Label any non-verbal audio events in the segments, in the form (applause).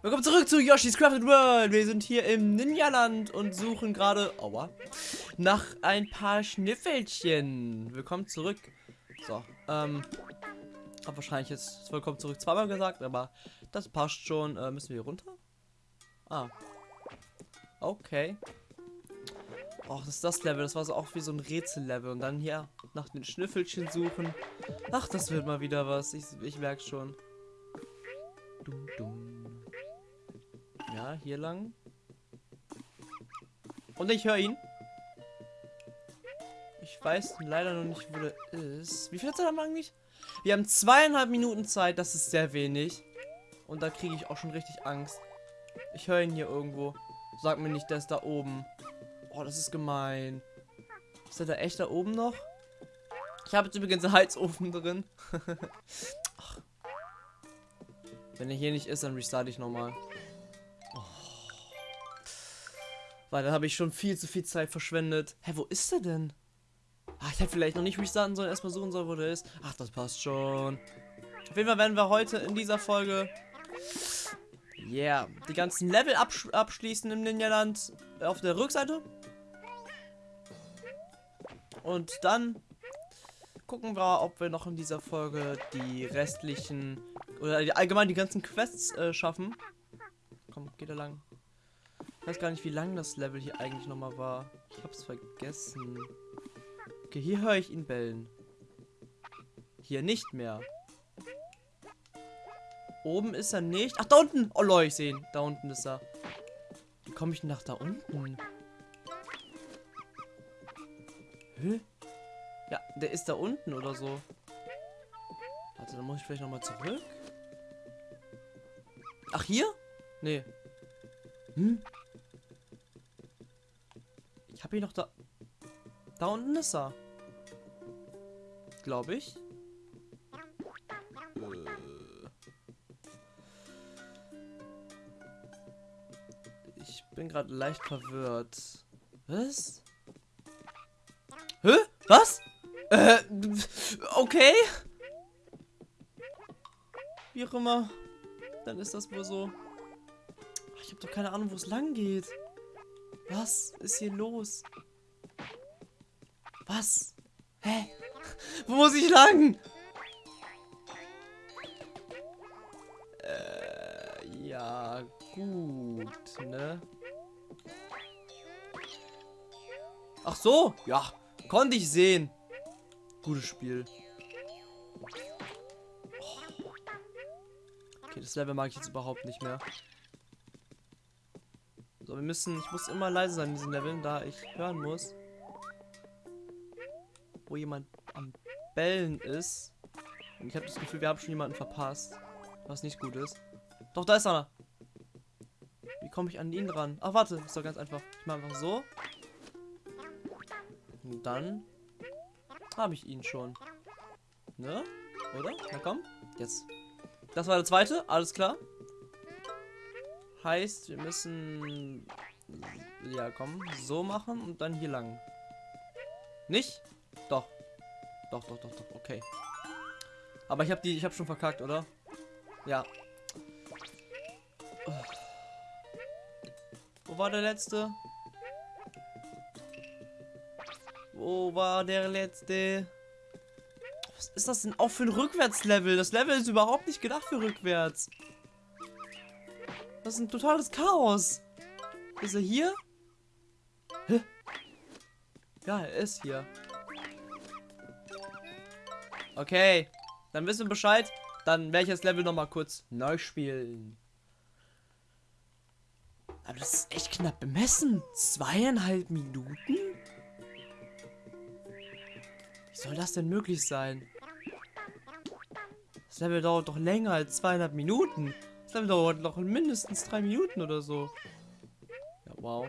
Willkommen zurück zu Yoshi's Crafted World. Wir sind hier im Ninja-Land und suchen gerade, aua, nach ein paar Schniffelchen. Willkommen zurück. So, ähm, hab wahrscheinlich jetzt willkommen zurück zweimal gesagt, aber das passt schon. Äh, müssen wir hier runter? Ah. Okay. Och, das ist das Level. Das war so auch wie so ein Rätsellevel. Und dann hier nach den Schnüffelchen suchen. Ach, das wird mal wieder was. Ich, ich merke schon. Dum, dum. Hier lang. Und ich höre ihn. Ich weiß leider noch nicht, wo der ist. Wie viel hat er dann eigentlich? Wir haben zweieinhalb Minuten Zeit. Das ist sehr wenig. Und da kriege ich auch schon richtig Angst. Ich höre ihn hier irgendwo. Sag mir nicht, der ist da oben. Oh, das ist gemein. Ist er da echt da oben noch? Ich habe jetzt übrigens einen Heizofen drin. (laughs) Wenn er hier nicht ist, dann restarte ich nochmal. Weil dann habe ich schon viel zu viel Zeit verschwendet. Hä, wo ist er denn? Ach, ich hätte vielleicht noch nicht restarten sollen, erstmal suchen sollen, wo der ist. Ach, das passt schon. Auf jeden Fall werden wir heute in dieser Folge yeah, die ganzen Level absch abschließen im Ninja-Land auf der Rückseite. Und dann gucken wir, ob wir noch in dieser Folge die restlichen oder allgemein die ganzen Quests äh, schaffen. Komm, geht da lang. Ich weiß gar nicht, wie lang das Level hier eigentlich nochmal war. Ich hab's vergessen. Okay, hier höre ich ihn bellen. Hier nicht mehr. Oben ist er nicht. Ach, da unten. Oh, Leute, ich sehe ihn. Da unten ist er. Wie komme ich denn nach da unten? Hä? Ja, der ist da unten oder so. Warte, dann muss ich vielleicht nochmal zurück. Ach, hier? Nee. Hm? Habe ihn noch da... Da unten ist er. Glaube ich. Ich bin gerade leicht verwirrt. Was? Hä? Was? Äh, okay. Wie auch immer. Dann ist das wohl so. Ich habe doch keine Ahnung, wo es lang geht. Was ist hier los? Was? Hä? Wo muss ich lang? Äh, ja, gut, ne? Ach so, ja, konnte ich sehen. Gutes Spiel. Oh. Okay, das Level mag ich jetzt überhaupt nicht mehr. So, wir müssen, ich muss immer leise sein in diesen Leveln, da ich hören muss, wo jemand am Bellen ist. Und ich habe das Gefühl, wir haben schon jemanden verpasst, was nicht gut ist. Doch, da ist einer. Wie komme ich an ihn ran? Ach, warte, ist doch ganz einfach. Ich mache einfach so. Und dann habe ich ihn schon. Ne? Oder? Na komm. Jetzt. Das war der zweite. Alles klar. Heißt, wir müssen... Ja, komm. So machen und dann hier lang. Nicht? Doch. Doch, doch, doch, doch. Okay. Aber ich habe die... Ich habe schon verkackt, oder? Ja. Wo war der letzte? Wo war der letzte? Was ist das denn auch für ein Rückwärtslevel? Das Level ist überhaupt nicht gedacht für rückwärts. Das ist ein totales Chaos. Ist er hier? Hä? Ja, er ist hier. Okay. Dann wissen wir Bescheid. Dann werde ich das Level nochmal kurz neu spielen. Aber das ist echt knapp bemessen. Zweieinhalb Minuten? Wie soll das denn möglich sein? Das Level dauert doch länger als zweieinhalb Minuten. Das Level dauert noch mindestens drei Minuten oder so. Ja, wow.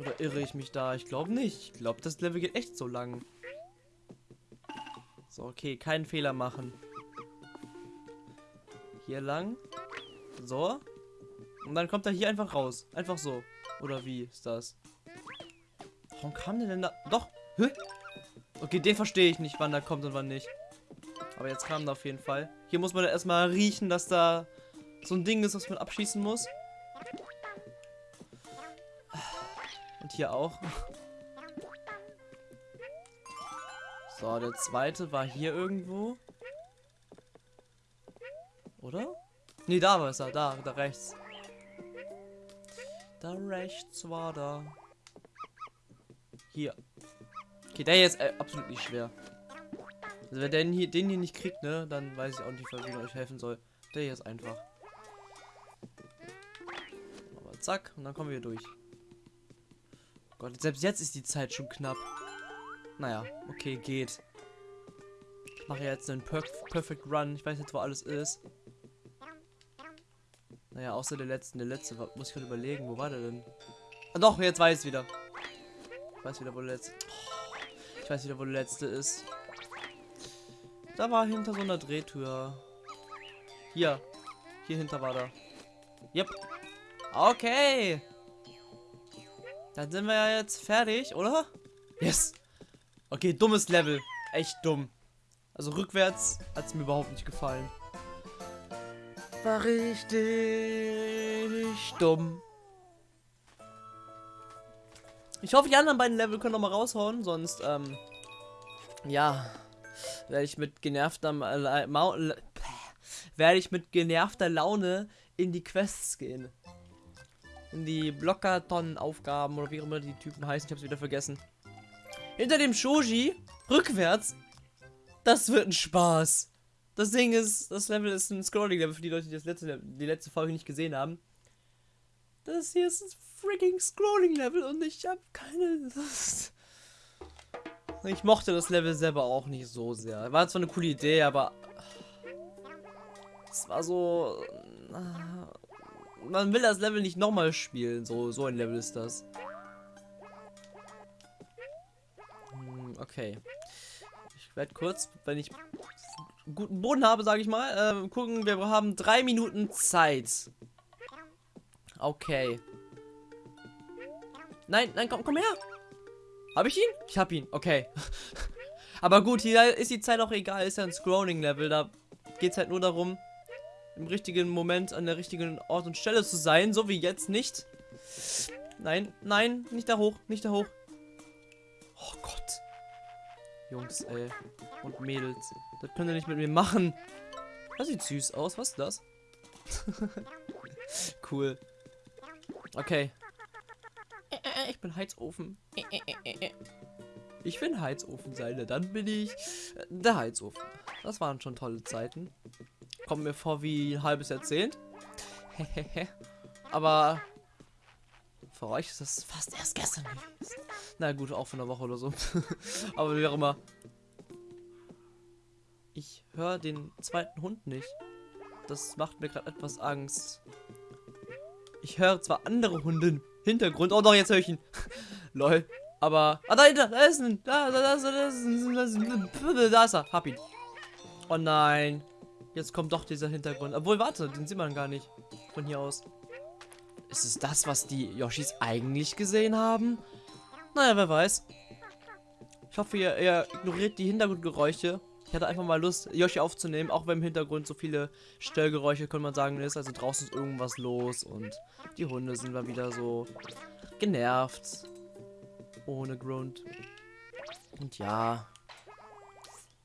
Oder irre ich mich da? Ich glaube nicht. Ich glaube, das Level geht echt so lang. So, okay, keinen Fehler machen. Hier lang. So. Und dann kommt er hier einfach raus. Einfach so. Oder wie ist das? Warum kam der denn da? Doch. Hä? Okay, den verstehe ich nicht, wann der kommt und wann nicht. Aber jetzt kam er auf jeden Fall. Hier muss man erstmal riechen, dass da so ein Ding ist, was man abschießen muss. Und hier auch. So, der zweite war hier irgendwo. Oder? Nee, da war es er. Da, da rechts. Da rechts war da. Hier. Okay, der hier ist äh, absolut nicht schwer. Also wenn der hier, den hier nicht kriegt, ne, dann weiß ich auch nicht, wie man euch helfen soll. Der hier ist einfach. Aber zack, und dann kommen wir durch. Gott, selbst jetzt ist die Zeit schon knapp. Naja, okay, geht. Ich mache jetzt einen Perf Perfect Run. Ich weiß jetzt, wo alles ist. Naja, außer der letzten. Der letzte, muss ich gerade überlegen, wo war der denn? Ah, doch, jetzt weiß ich wieder. Ich weiß wieder, wo der letzte... Oh, ich weiß wieder, wo der letzte ist. Da war hinter so einer Drehtür. Hier. Hier hinter war da. Yep. Okay. Dann sind wir ja jetzt fertig, oder? Yes. Okay, dummes Level. Echt dumm. Also rückwärts hat es mir überhaupt nicht gefallen. War richtig dumm. Ich hoffe, die anderen beiden Level können noch mal raushauen, sonst, ähm, ja, werde ich mit genervter äh, werde ich mit genervter Laune in die Quests gehen. In die Blockerton-Aufgaben oder wie immer die Typen heißen. Ich habe es wieder vergessen. Hinter dem Shoji, rückwärts. Das wird ein Spaß. Das Ding ist, das Level ist ein Scrolling-Level für die Leute, die das letzte, die letzte Folge nicht gesehen haben. Das hier ist ein freaking Scrolling-Level und ich habe keine. Ich mochte das Level selber auch nicht so sehr. War zwar eine coole Idee, aber es war so. Man will das Level nicht nochmal spielen. So, so ein Level ist das. Hm, okay. Ich werde kurz, wenn ich guten Boden habe, sage ich mal, äh, gucken. Wir haben drei Minuten Zeit. Okay. Nein, nein, komm, komm her. Habe ich ihn? Ich habe ihn. Okay. (laughs) Aber gut, hier ist die Zeit auch egal. Ist ja ein Scrolling-Level. Da geht es halt nur darum, im richtigen Moment an der richtigen Ort und Stelle zu sein. So wie jetzt nicht. Nein, nein, nicht da hoch, nicht da hoch. Oh Gott. Jungs, ey. Und Mädels. Das könnt ihr nicht mit mir machen. Das sieht süß aus. Was ist das? (laughs) cool. Okay. Ich bin Heizofen. Ich bin Heizofenseile. Dann bin ich der Heizofen. Das waren schon tolle Zeiten. Kommt mir vor wie ein halbes Jahrzehnt. Aber für euch ist das fast erst gestern. Na gut, auch von einer Woche oder so. (laughs) Aber wie auch immer. Ich höre den zweiten Hund nicht. Das macht mir gerade etwas Angst. Ich höre zwar andere Hunde Hintergrund. Oh doch, jetzt höre ich ihn. (laughs) Lol. Aber. Ah, dahinter! Da ist ein. Da, da, da, da, da, da, da ist er. Hab ihn. Oh nein. Jetzt kommt doch dieser Hintergrund. Obwohl, warte, den sieht man gar nicht. Von hier aus. Ist es das, was die Yoshis eigentlich gesehen haben? Naja, wer weiß. Ich hoffe, ihr, ihr ignoriert die Hintergrundgeräusche. Ich hatte einfach mal Lust, Yoshi aufzunehmen, auch wenn im Hintergrund so viele Stellgeräusche, kann man sagen, ist. Also draußen ist irgendwas los und die Hunde sind mal wieder so genervt. Ohne Grund. Und ja,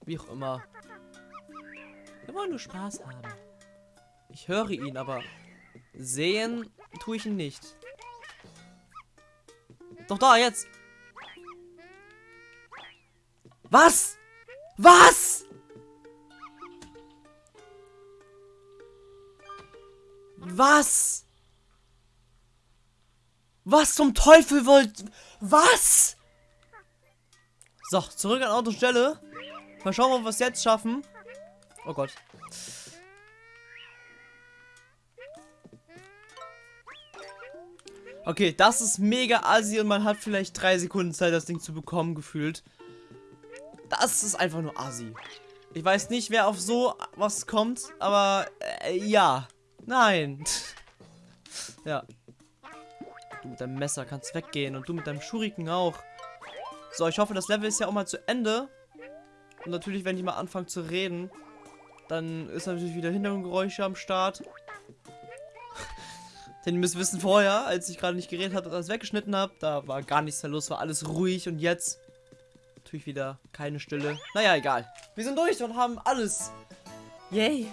wie auch immer. Wir wollen nur Spaß haben. Ich höre ihn, aber sehen tue ich ihn nicht. Doch da, jetzt. Was? Was? Was? Was zum Teufel wollt... Was? So, zurück an Ort und Stelle. Mal schauen, ob wir es jetzt schaffen. Oh Gott. Okay, das ist mega assi und man hat vielleicht drei Sekunden Zeit, das Ding zu bekommen, gefühlt. Das ist einfach nur assi. Ich weiß nicht, wer auf so was kommt, aber äh, ja. Nein. (laughs) ja. Du mit deinem Messer kannst weggehen und du mit deinem Schuriken auch. So, ich hoffe, das Level ist ja auch mal zu Ende. Und natürlich, wenn ich mal anfange zu reden, dann ist natürlich wieder Hintergrundgeräusche am Start. (laughs) Denn ihr müsst wissen, vorher, als ich gerade nicht geredet habe und alles weggeschnitten habe, da war gar nichts mehr los, war alles ruhig und jetzt natürlich wieder keine Stille. Naja, egal. Wir sind durch und haben alles. Yay.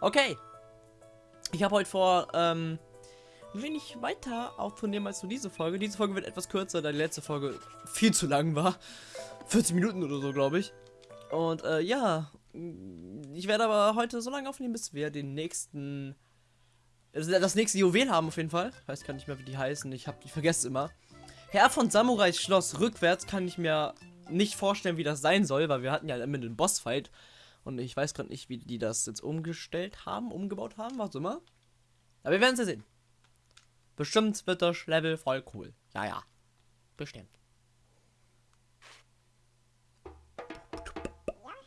Okay. Ich habe heute vor, ähm, ein wenig weiter aufzunehmen als nur diese Folge. Diese Folge wird etwas kürzer, da die letzte Folge viel zu lang war. 40 Minuten oder so, glaube ich. Und äh, ja, ich werde aber heute so lange aufnehmen, bis wir den nächsten, das nächste Juwel haben auf jeden Fall. Ich weiß gar nicht mehr, wie die heißen. Ich habe die vergesse immer. Herr von Samurais Schloss rückwärts kann ich mir nicht vorstellen, wie das sein soll, weil wir hatten ja immer den Bossfight. Und ich weiß gerade nicht, wie die das jetzt umgestellt haben, umgebaut haben, was immer. Aber wir werden es ja sehen. Bestimmt wird das Level voll cool. Ja, ja. Bestimmt.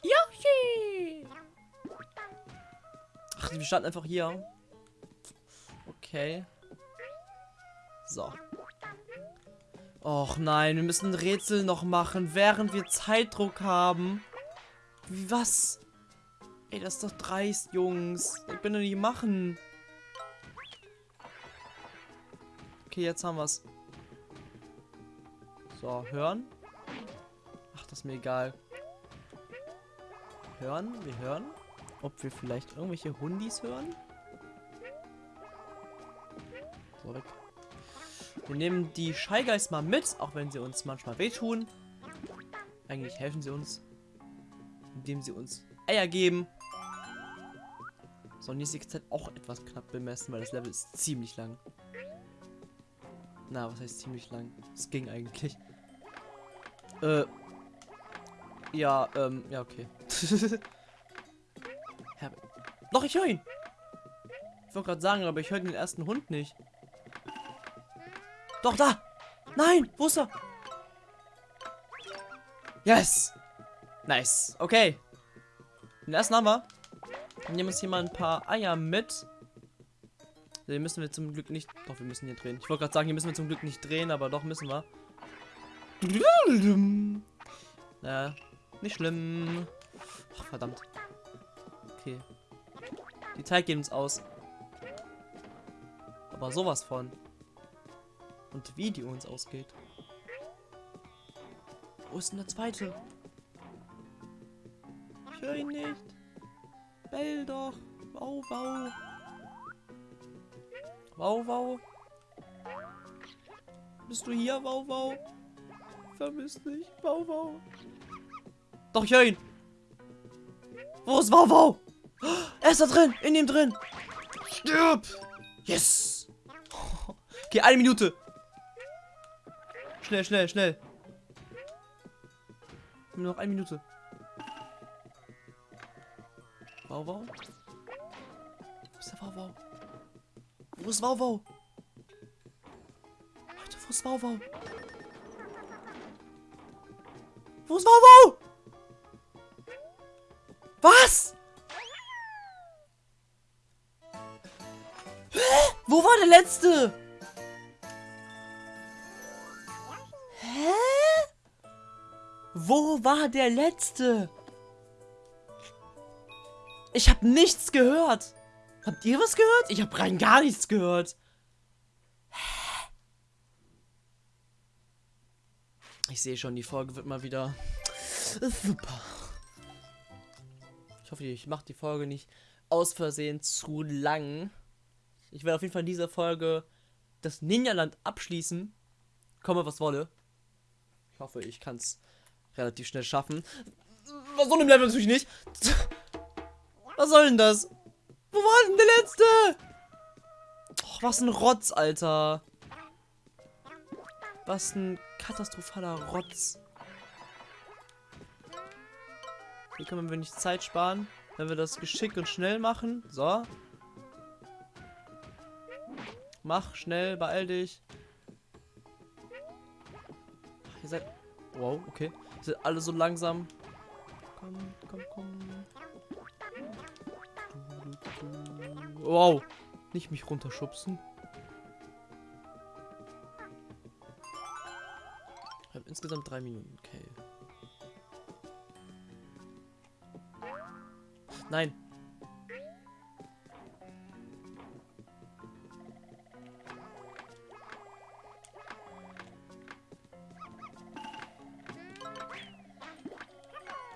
Yoshi! Ach, wir standen einfach hier. Okay. So. Och nein, wir müssen Rätsel noch machen, während wir Zeitdruck haben. Wie was? Ey, das ist doch dreist, Jungs. Ich bin doch nicht machen. Okay, jetzt haben wir's. So, hören. Ach, das ist mir egal. Hören, wir hören. Ob wir vielleicht irgendwelche Hundis hören? So, weg. Wir nehmen die Scheigeist mal mit, auch wenn sie uns manchmal wehtun. Eigentlich helfen sie uns, indem sie uns Eier geben. So, und die Zeit auch etwas knapp bemessen, weil das Level ist ziemlich lang. Na, was heißt ziemlich lang? Es ging eigentlich. Äh. Ja, ähm, ja, okay. (laughs) Doch, ich höre ihn. Ich wollte gerade sagen, aber ich höre den ersten Hund nicht. Doch, da! Nein! Wo ist er? Yes! Nice. Okay. Den ersten haben wir. Wir nehmen uns hier mal ein paar Eier mit. Den müssen wir zum Glück nicht... Doch, wir müssen hier drehen. Ich wollte gerade sagen, hier müssen wir zum Glück nicht drehen, aber doch müssen wir. Naja, nicht schlimm. Ach, verdammt. Okay. Die Zeit geht uns aus. Aber sowas von. Und wie die uns ausgeht. Wo ist denn der zweite? Ich höre ihn nicht. Bell doch. Wow, wow. Wow, wow. Bist du hier, wow, wow? Vermisst dich, wow, wow. Doch, ich höre ihn. Wo ist wow, wow? (gasps) Er ist da drin, in ihm drin. Stirb. Yes. (laughs) Okay, eine Minute. Schnell, schnell, schnell. Nur noch eine Minute. Wow, wow. Wo ist der Wow, wow? Wo ist Wow, wow? Leute, wo ist Wow, wow? Wo ist Wow, wow? Was? Hä? Wo war der letzte? Wo war der letzte? Ich habe nichts gehört. Habt ihr was gehört? Ich habe rein gar nichts gehört. Ich sehe schon, die Folge wird mal wieder super. Ich hoffe, ich mache die Folge nicht aus Versehen zu lang. Ich werde auf jeden Fall in dieser Folge das Ninja-Land abschließen. Komme, was wolle. Ich hoffe, ich kann es relativ schnell schaffen. Was soll im Level natürlich nicht. (laughs) Was soll denn das? Wo war denn der letzte? Oh, was ein Rotz, Alter. Was ein katastrophaler Rotz. Hier können wir nicht Zeit sparen, wenn wir das geschickt und schnell machen. So. Mach schnell, beeil dich. Ihr seid... Wow, okay. Seid alle so langsam. Komm, komm, komm. Wow. Nicht mich runterschubsen. Ich habe insgesamt drei Minuten. Okay. Nein.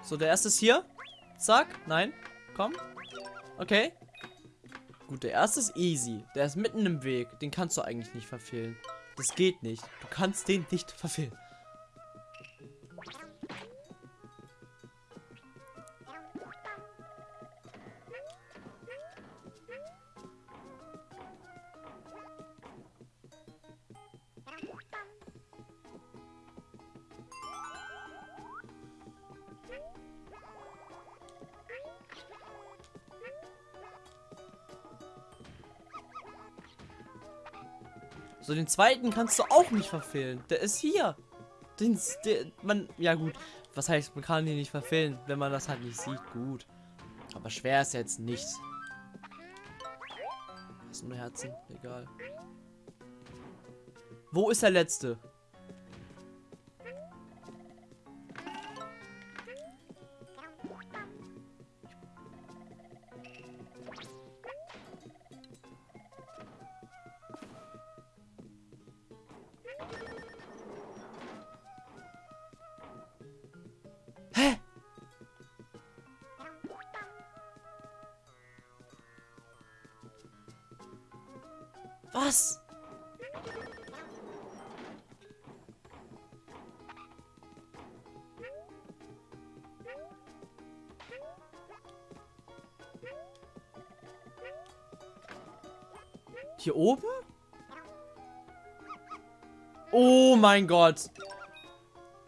So, der erste ist hier. Zack. Nein. Komm. Okay. Gut, der erste ist easy. Der ist mitten im Weg. Den kannst du eigentlich nicht verfehlen. Das geht nicht. Du kannst den nicht (laughs) verfehlen. So, den zweiten kannst du auch nicht verfehlen. Der ist hier. Den, der, man, ja gut. Was heißt, man kann ihn nicht verfehlen, wenn man das halt nicht sieht. Gut. Aber schwer ist jetzt nichts. Das sind nur Herzen. Egal. Wo ist der letzte? Was? Hier oben? Oh mein Gott.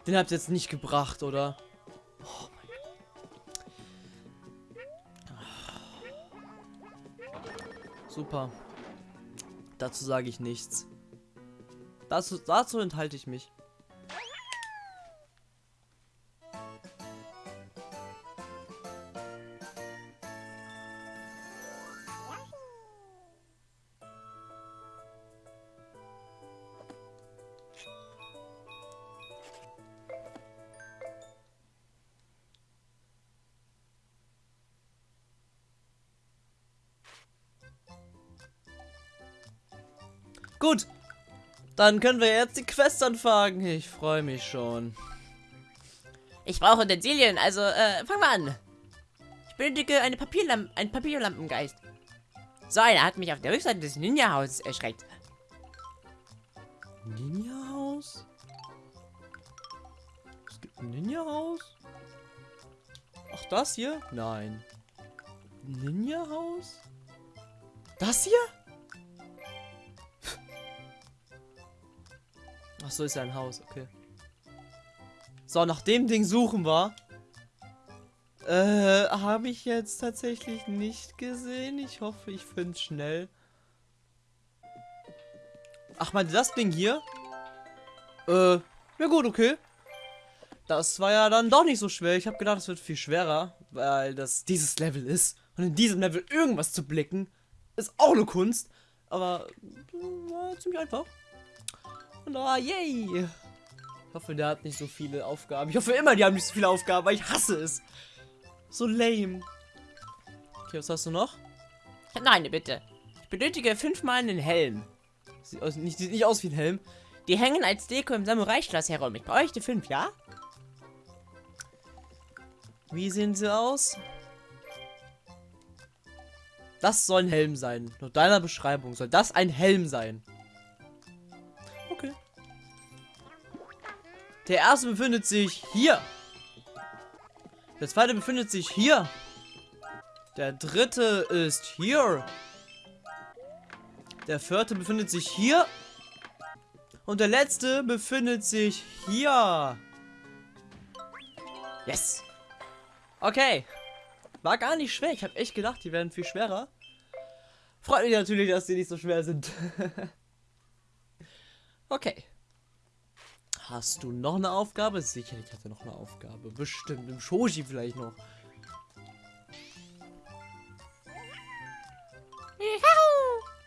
Den habt ihr jetzt nicht gebracht, oder? Oh Gott. Super. Dazu sage ich nichts. Dazu, dazu enthalte ich mich. Dann können wir jetzt die Quest anfangen. Ich freue mich schon. Ich brauche Utensilien, also äh, fangen wir an. Ich benötige eine Papierlamp einen Papierlampengeist. So einer hat mich auf der Rückseite des Ninja-Hauses erschreckt. Ninja-Haus? Es gibt ein Ninja-Haus? Ach, das hier? Nein. Ninja-Haus? Das hier? Ach so, ist ja ein Haus, okay. So, nach dem Ding suchen wir. Äh, habe ich jetzt tatsächlich nicht gesehen. Ich hoffe, ich finde es schnell. Ach, meinte das Ding hier? Äh, ja gut, okay. Das war ja dann doch nicht so schwer. Ich habe gedacht, es wird viel schwerer, weil das dieses Level ist. Und in diesem Level irgendwas zu blicken, ist auch eine Kunst. Aber war ziemlich einfach. Und oh, yay! Ich hoffe, der hat nicht so viele Aufgaben. Ich hoffe immer, die haben nicht so viele Aufgaben, weil ich hasse es. So lame. Okay, was hast du noch? Eine Bitte. Ich benötige fünfmal einen Helm. Sieht, aus, nicht, sieht nicht aus wie ein Helm. Die hängen als Deko im Samurai-Schloss herum. Ich bräuchte fünf, ja? Wie sehen sie aus? Das soll ein Helm sein. Nach deiner Beschreibung soll das ein Helm sein. Der erste befindet sich hier. Der zweite befindet sich hier. Der dritte ist hier. Der vierte befindet sich hier. Und der letzte befindet sich hier. Yes. Okay. War gar nicht schwer. Ich habe echt gedacht, die werden viel schwerer. Freut mich natürlich, dass die nicht so schwer sind. (laughs) okay. Hast du noch eine Aufgabe? Sicherlich hat er noch eine Aufgabe. Bestimmt. Im Shoji vielleicht noch.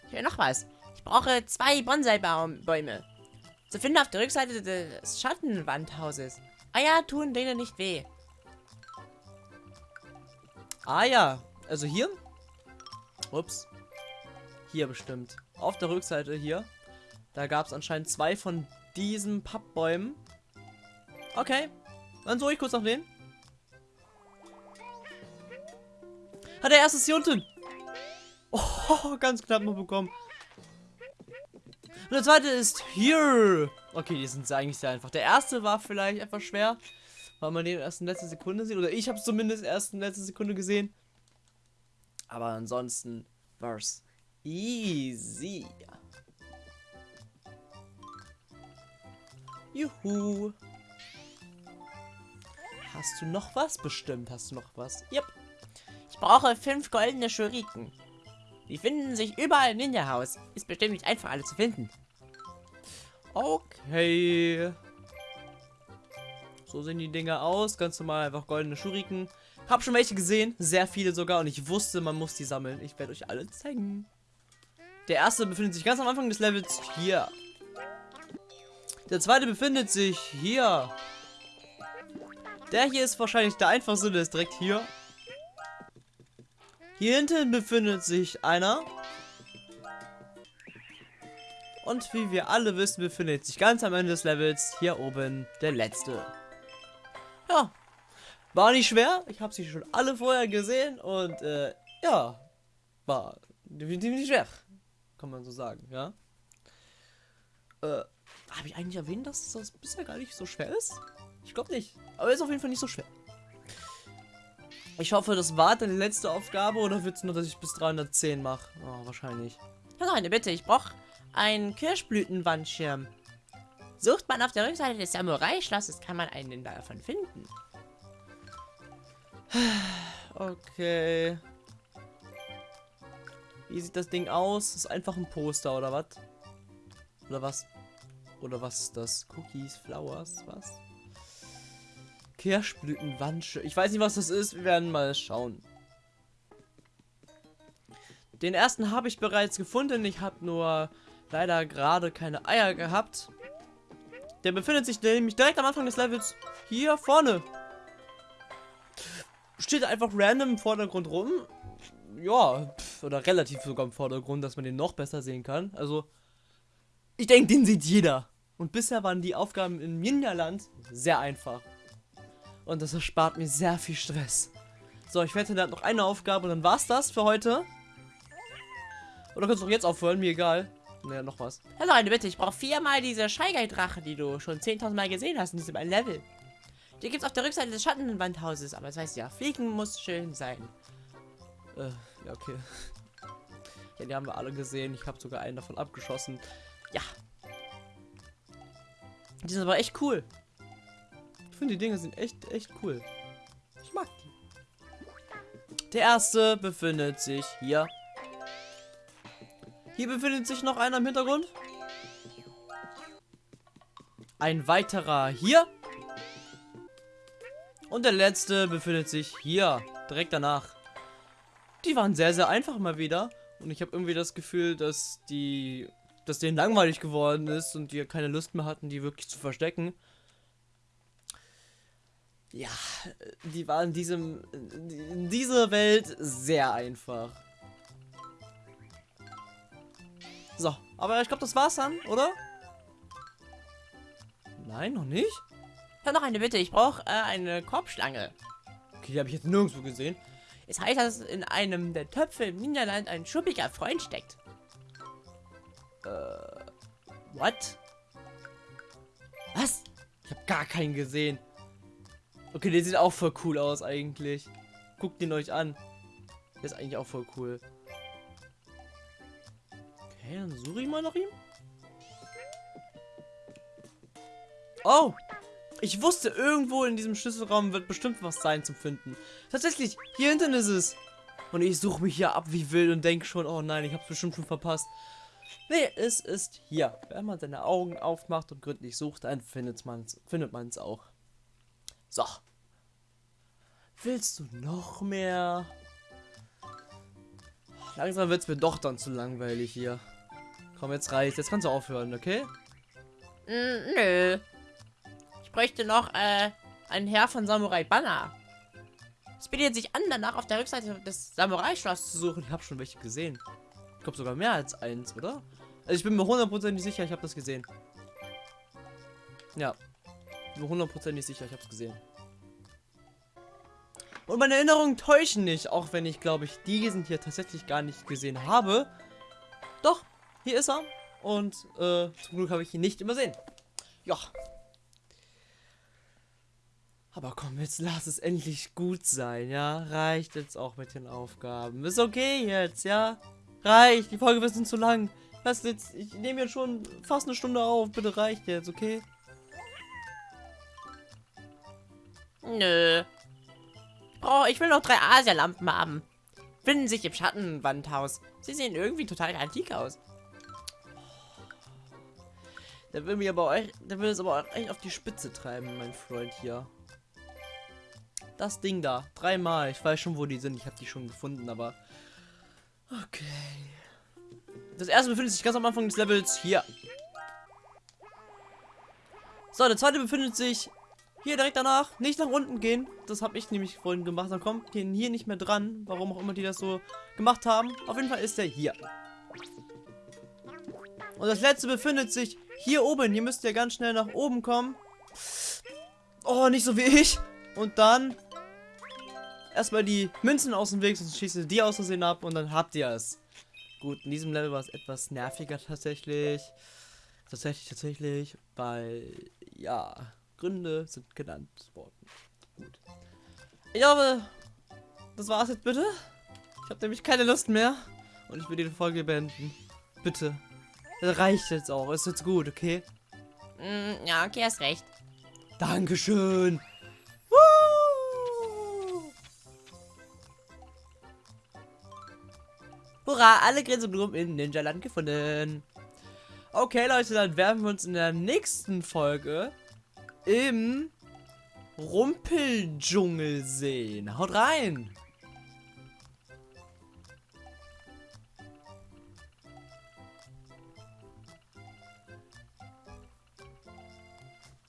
Ich will noch was. Ich brauche zwei Bonsai-Bäume. Zu finden auf der Rückseite des Schattenwandhauses. Eier tun denen nicht weh. Ah ja, Also hier. Ups. Hier bestimmt. Auf der Rückseite hier. Da gab es anscheinend zwei von diesen Pappbäumen. Okay. Dann suche ich kurz nach denen. Ah, der erste ist hier unten. Oh, (laughs) ganz knapp noch bekommen. Und der zweite ist hier. Okay, die sind eigentlich sehr einfach. Der erste war vielleicht etwas schwer, weil man den erst in letzter Sekunde sieht. Oder ich habe es zumindest erst in letzter Sekunde gesehen. Aber ansonsten war es easy. Juhu. Hast du noch was? Bestimmt hast du noch was. Yep. Ich brauche fünf goldene Schuriken. Die finden sich überall im Ninja-Haus. Ist bestimmt nicht einfach, alle zu finden. Okay. So sehen die Dinger aus. Ganz normal einfach goldene Schuriken. Hab schon welche gesehen. Sehr viele sogar. Und ich wusste, man muss die sammeln. Ich werde euch alle zeigen. Der erste befindet sich ganz am Anfang des Levels hier. Der zweite befindet sich hier. Der hier ist wahrscheinlich der einfachste, der ist direkt hier. Hier hinten befindet sich einer. Und wie wir alle wissen, befindet sich ganz am Ende des Levels hier oben der letzte. Ja, war nicht schwer. Ich habe sie schon alle vorher gesehen und äh, ja, war definitiv nicht schwer. Kann man so sagen, ja. Äh, habe ich eigentlich erwähnt, dass das bisher gar nicht so schwer ist? Ich glaube nicht. Aber ist auf jeden Fall nicht so schwer. Ich hoffe, das war die letzte Aufgabe oder wird es nur, dass ich bis 310 mache? Oh, wahrscheinlich. Ja, eine Bitte, ich brauche einen Kirschblütenwandschirm. Sucht man auf der Rückseite des Samurai-Schlosses, kann man einen davon finden. (sighs) Okay. Wie sieht das Ding aus? Ist einfach ein Poster, oder was? Oder was? Oder was ist das? Cookies, Flowers, was? Kirschblütenwandschirm. Ich weiß nicht, was das ist. Wir werden mal schauen. Den ersten habe ich bereits gefunden. Ich habe nur leider gerade keine Eier gehabt. Der befindet sich nämlich direkt am Anfang des Levels hier vorne. Steht einfach random im Vordergrund rum. Ja, pf, oder relativ sogar im Vordergrund, dass man den noch besser sehen kann. Also, ich denke, den sieht jeder. Und bisher waren die Aufgaben im Ninja-Land sehr einfach. Und das erspart mir sehr viel Stress. So, ich wette, da hat noch eine Aufgabe und dann war's das für heute. Oder kannst du auch jetzt aufhören, mir egal. Naja, noch was. Hallo, eine Bitte, ich brauche viermal diese Scheigeil-Drache, die du schon 10.000 Mal gesehen hast in diesem einen Level. Die gibt's auf der Rückseite des Schattenwandhauses, aber das heißt ja, fliegen muss schön sein. Äh, ja, okay. (laughs) Ja, die haben wir alle gesehen. Ich habe sogar einen davon abgeschossen. Ja. Die sind aber echt cool. Ich finde, die Dinge sind echt, echt cool. Ich mag die. Der erste befindet sich hier. Hier befindet sich noch einer im Hintergrund. Ein weiterer hier. Und der letzte befindet sich hier, direkt danach. Die waren sehr, sehr einfach mal wieder. Und ich habe irgendwie das Gefühl, dass die, dass denen langweilig geworden ist und die keine Lust mehr hatten, die wirklich zu verstecken. Ja, die waren in diesem, in dieser Welt sehr einfach. So, aber ich glaube, das war's dann, oder? Nein, noch nicht? Ja, noch eine Bitte, ich brauche äh, eine Korbschlange. Okay, die habe ich jetzt nirgendwo gesehen. Es heißt, dass in einem der Töpfe im Niederland ein schuppiger Freund steckt. Äh, what? Was? Ich habe gar keinen gesehen. Okay, der sieht auch voll cool aus eigentlich. Guckt ihn euch an. Der ist eigentlich auch voll cool. Okay, dann suche ich mal nach ihm. Oh! Ich wusste, irgendwo in diesem Schlüsselraum wird bestimmt was sein zum Finden. Tatsächlich, hier hinten ist es. Und ich suche mich hier ab wie wild und denke schon, oh nein, ich habe bestimmt schon verpasst. Nee, es ist hier. Wenn man seine Augen aufmacht und gründlich sucht, dann findet man es findet man's auch. So. Willst du noch mehr? Langsam wird es mir doch dann zu langweilig hier. Komm, jetzt reicht. Jetzt kannst du aufhören, okay? Mm, nö. Ich bräuchte noch äh, einen Herr von Samurai Banner. Es bietet sich an, danach auf der Rückseite des Samurai-Schloss zu suchen. Ich habe schon welche gesehen. Ich glaube sogar mehr als eins, oder? Also ich bin mir hundertprozentig sicher, ich habe das gesehen. Ja. Bin mir hundertprozentig sicher, ich habe es gesehen. Und meine Erinnerungen täuschen nicht, auch wenn ich, glaube ich, diesen hier tatsächlich gar nicht gesehen habe. Doch, hier ist er. Und äh, zum Glück habe ich ihn nicht übersehen. Ja. Aber komm, jetzt lass es endlich gut sein, ja? Reicht jetzt auch mit den Aufgaben. Ist okay jetzt, ja? Reicht, die Folge wird zu lang. Lass jetzt, ich nehme jetzt schon fast eine Stunde auf. Bitte reicht jetzt, okay? Nö. Oh, ich will noch drei Asialampen haben. Finden sich im Schattenwandhaus. Sie sehen irgendwie total antik aus. Der will mir aber euch, der will es aber echt auf die Spitze treiben, mein Freund hier. Das Ding da, dreimal. Ich weiß schon, wo die sind. Ich habe die schon gefunden, aber okay. Das erste befindet sich ganz am Anfang des Levels hier. So, der zweite befindet sich hier direkt danach. Nicht nach unten gehen. Das habe ich nämlich vorhin gemacht. Dann kommt den hier nicht mehr dran. Warum auch immer die das so gemacht haben. Auf jeden Fall ist der hier. Und das letzte befindet sich hier oben. Hier müsst ihr ganz schnell nach oben kommen. Oh, nicht so wie ich. Und dann erstmal die Münzen aus dem Weg, sonst schießt ihr die aus Versehen ab und dann habt ihr es. Gut, in diesem Level war es etwas nerviger tatsächlich. Tatsächlich, tatsächlich, weil, ja, Gründe sind genannt worden. Gut. Ich hoffe, das war's jetzt bitte. Ich habe nämlich keine Lust mehr. Und ich will die Folge beenden. Bitte. Das reicht jetzt auch. Ist jetzt gut, okay? Mm, ja, okay, hast recht. Dankeschön. Hurra, alle Grinsenblumen in Ninja-Land gefunden. Okay, Leute, dann werden wir uns in der nächsten Folge im Rumpeldschungel sehen. Haut rein!